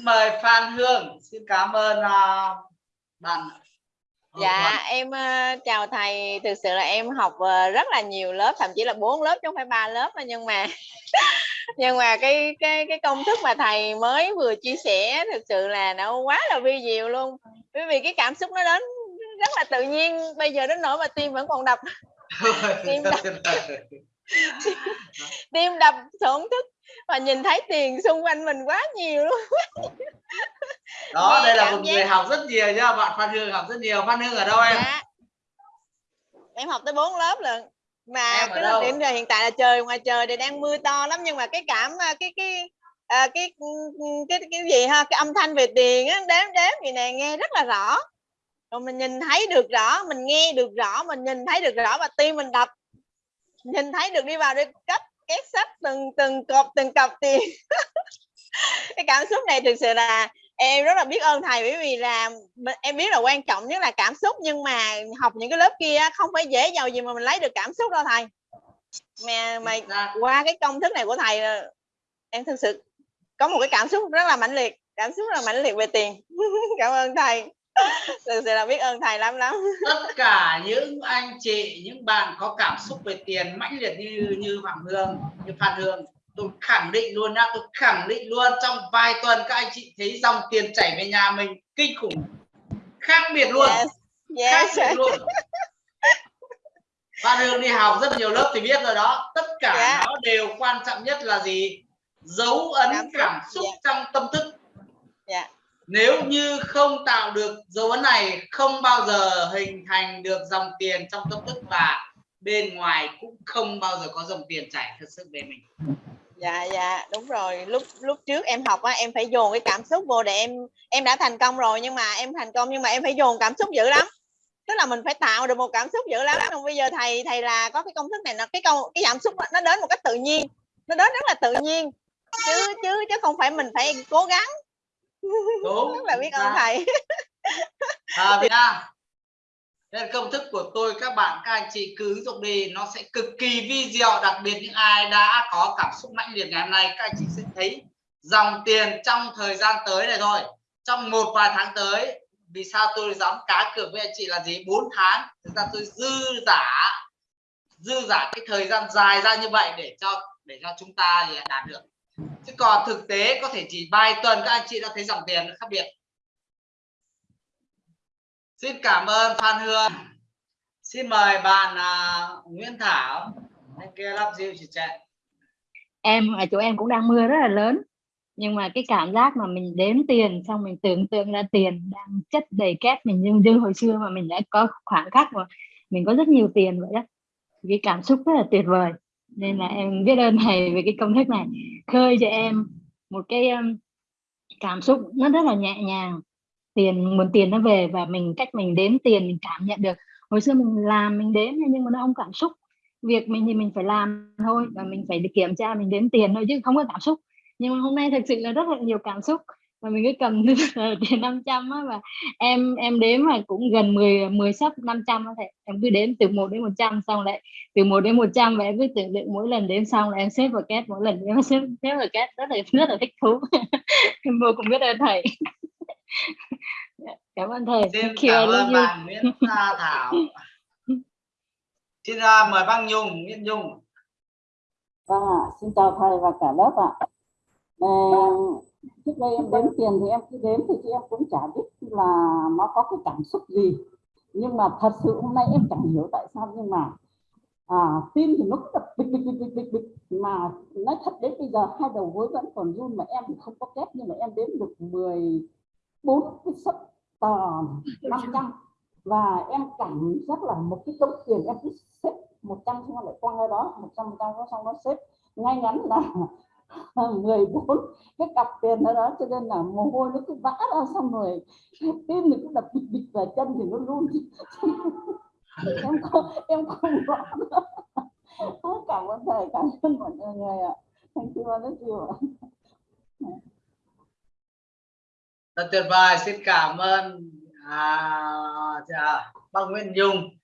xin mời Phan Hương. Xin cảm ơn uh, bạn. Dạ em uh, chào thầy. Thực sự là em học uh, rất là nhiều lớp thậm chí là bốn lớp chứ không phải ba lớp nhưng mà nhưng mà cái cái cái công thức mà thầy mới vừa chia sẻ thực sự là nó quá là vi diệu luôn. Bởi vì cái cảm xúc nó đến rất là tự nhiên bây giờ đến nỗi mà tim vẫn còn đập. Tim đập tim đập thổn thức và nhìn thấy tiền xung quanh mình quá nhiều luôn. Đó Nghe đây là một người học rất nhiều nhá bạn Phan Hương học rất nhiều. Phan Hương ở đâu em? Dạ. em học tới 4 lớp lần mà cái điểm giờ hiện tại là trời ngoài trời thì đang mưa to lắm nhưng mà cái cảm à, cái cái à, cái, cái cái cái gì ha cái âm thanh về tiền á đếm đếm gì nè nghe rất là rõ. Rồi mình nhìn thấy được rõ mình nghe được rõ mình nhìn thấy được rõ và tim mình đập nhìn thấy được đi vào đi cách két sách từng từng cọp từng cọc tiền. Cái cảm xúc này thực sự là em rất là biết ơn thầy bởi vì là em biết là quan trọng nhất là cảm xúc nhưng mà học những cái lớp kia không phải dễ giàu gì mà mình lấy được cảm xúc đâu thầy. Mà mà qua cái công thức này của thầy em thực sự có một cái cảm xúc rất là mãnh liệt cảm xúc rất là mãnh liệt về tiền. Cảm ơn thầy thực sự là biết ơn thầy lắm lắm tất cả những anh chị những bạn có cảm xúc về tiền mãnh liệt như như phạm hương như phan hương tôi khẳng định luôn nha tôi khẳng định luôn trong vài tuần các anh chị thấy dòng tiền chảy về nhà mình kinh khủng khác biệt luôn yes. Yes. khác biệt luôn Phan Hương đi học rất nhiều lớp thì biết rồi đó tất cả yeah. Dạ. nó đều quan trọng nhất là gì dấu ấn cảm, cảm xúc yeah. Dạ. trong tâm thức yeah. Nếu như không tạo được dấu ấn này, không bao giờ hình thành được dòng tiền trong tâm thức và bên ngoài cũng không bao giờ có dòng tiền chảy thật sự về mình. Dạ dạ đúng rồi. Lúc lúc trước em học á, em phải dồn cái cảm xúc vô để em em đã thành công rồi nhưng mà em thành công nhưng mà em phải dồn cảm xúc dữ lắm. Tức là mình phải tạo được một cảm xúc dữ lắm. Không, bây giờ thầy thầy là có cái công thức này, nó, cái câu, cái cảm xúc nó đến một cách tự nhiên, nó đến rất là tự nhiên. Chứ chứ chứ không phải mình phải cố gắng đúng rất là biết ơn thầy. À, Việt nên công thức của tôi các bạn các anh chị cứ dụng đi nó sẽ cực kỳ vi diệu đặc biệt những ai đã có cảm xúc mãnh liệt ngày hôm nay các anh chị sẽ thấy dòng tiền trong thời gian tới này thôi. Trong một vài tháng tới vì sao tôi dám cá cược với anh chị là gì? 4 tháng thực ra tôi dư giả dư giả cái thời gian dài ra như vậy để cho để cho chúng ta thì đạt được chứ còn thực tế có thể chỉ vài tuần các anh chị đã thấy dòng tiền khác biệt. Xin cảm ơn Phan Hương. Xin mời bạn uh, Nguyễn Thảo. Anh kia lắp rượu chị chạy em ở chỗ em cũng đang mưa rất là lớn. Nhưng mà cái cảm giác mà mình đếm tiền xong mình tưởng tượng ra tiền đang chất đầy két mình như như hồi xưa mà mình đã có khoảng khắc mà mình có rất nhiều tiền vậy đó cái cảm xúc rất là tuyệt vời nên là em biết ơn thầy về cái công thức này. Khơi cho em một cái um, cảm xúc nó rất là nhẹ nhàng. Tiền nguồn tiền nó về và mình cách mình đếm tiền mình cảm nhận được. Hồi xưa mình làm mình đếm nhưng mà nó không cảm xúc. Việc mình thì mình phải làm thôi và mình phải kiểm tra mình đếm tiền thôi chứ không có cảm xúc. Nhưng mà hôm nay thực sự là rất là nhiều cảm xúc và mình cứ cầm tiền 500 á và em em đếm mà cũng gần 10 10 sắp 500 á thầy. Em cứ đếm từ 1 đến 100 xong lại từ 1 đến 100 và em cứ tưởng tượng mỗi lần đếm xong là em xếp vào két mỗi lần em xếp xếp vào két rất là rất là thích thú. Em vô cùng biết ơn thầy. Cảm ơn thầy. Xin cảm ơn bạn Nguyễn Thảo. Xin uh, mời bác Nhung Nguyễn Nhung. Vâng ạ xin chào thầy và cả lớp ạ. À trước đây em đếm tiền thì em cứ đếm thì chị em cũng chả biết là nó có cái cảm xúc gì. Nhưng mà thật sự hôm nay em chẳng hiểu tại sao nhưng mà à, tim thì nó cứ đập bịch bịch bịch bịch bịch mà nói thật đến bây giờ hai đầu gối vẫn còn run mà em thì không có kép nhưng mà em đếm được 14 cái sấp tờ 500 và em cảm giác là một cái đống tiền em cứ xếp 100 xong lại quăng ở đó 100 100 xong nó xếp. Ngay ngắn là 14 cái cặp tiền đó, đó cho nên là mồ hôi nó cứ vã ra xong rồi. Tim thì cứ đập bịch bịch và chân thì nó run. Em không em không rõ. Cảm ơn thầy cảm ơn mọi người ạ. Thank you rất nhiều rất tuyệt vời xin cảm ơn à, bác Nguyễn Nhung